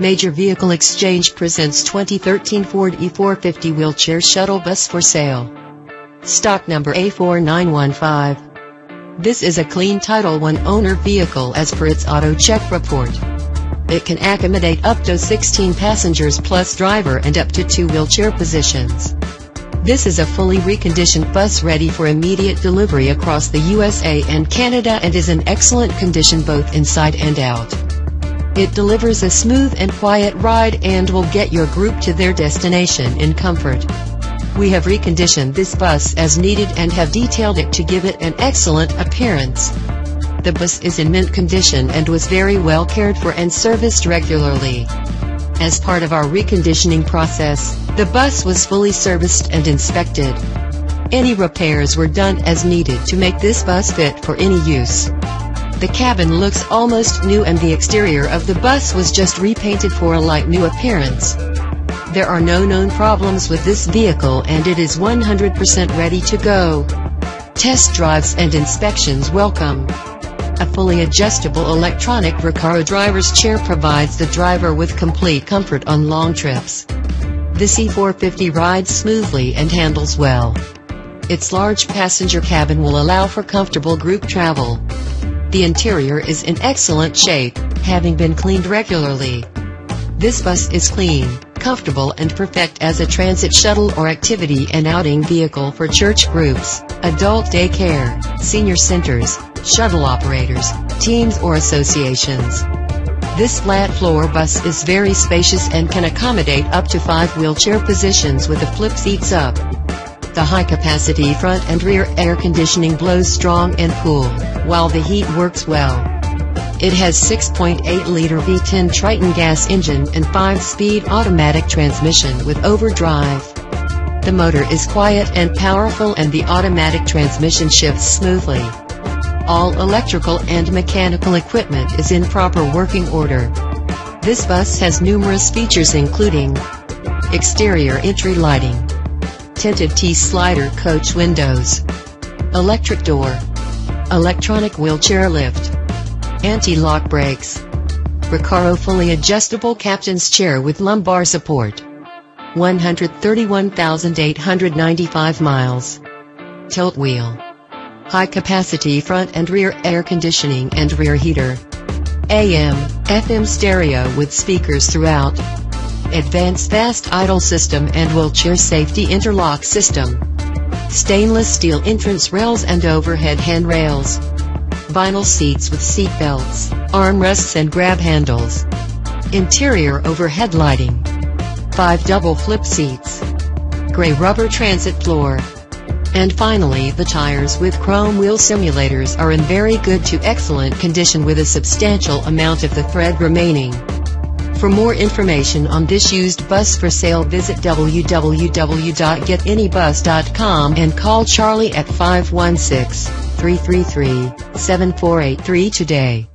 Major Vehicle Exchange presents 2013 Ford E450 wheelchair shuttle bus for sale. Stock number A4915. This is a clean Title I owner vehicle as per its auto check report. It can accommodate up to 16 passengers plus driver and up to two wheelchair positions. This is a fully reconditioned bus ready for immediate delivery across the USA and Canada and is in excellent condition both inside and out. It delivers a smooth and quiet ride and will get your group to their destination in comfort. We have reconditioned this bus as needed and have detailed it to give it an excellent appearance. The bus is in mint condition and was very well cared for and serviced regularly. As part of our reconditioning process, the bus was fully serviced and inspected. Any repairs were done as needed to make this bus fit for any use. The cabin looks almost new and the exterior of the bus was just repainted for a light new appearance. There are no known problems with this vehicle and it is 100% ready to go. Test drives and inspections welcome. A fully adjustable electronic Recaro driver's chair provides the driver with complete comfort on long trips. The E450 rides smoothly and handles well. Its large passenger cabin will allow for comfortable group travel. The interior is in excellent shape, having been cleaned regularly. This bus is clean, comfortable and perfect as a transit shuttle or activity and outing vehicle for church groups, adult daycare, senior centers, shuttle operators, teams or associations. This flat floor bus is very spacious and can accommodate up to five wheelchair positions with the flip seats up. The high-capacity front and rear air conditioning blows strong and cool, while the heat works well. It has 6.8-liter V10 Triton gas engine and 5-speed automatic transmission with overdrive. The motor is quiet and powerful and the automatic transmission shifts smoothly. All electrical and mechanical equipment is in proper working order. This bus has numerous features including exterior entry lighting, tinted T-slider coach windows, electric door, electronic wheelchair lift, anti-lock brakes, Recaro fully adjustable captain's chair with lumbar support, 131,895 miles, tilt wheel, high capacity front and rear air conditioning and rear heater, AM, FM stereo with speakers throughout, advanced fast idle system and wheelchair safety interlock system. Stainless steel entrance rails and overhead handrails. Vinyl seats with seat belts, armrests and grab handles. Interior overhead lighting. 5 double flip seats. Gray rubber transit floor. And finally the tires with chrome wheel simulators are in very good to excellent condition with a substantial amount of the thread remaining. For more information on this used bus for sale visit www.getanybus.com and call Charlie at 516-333-7483 today.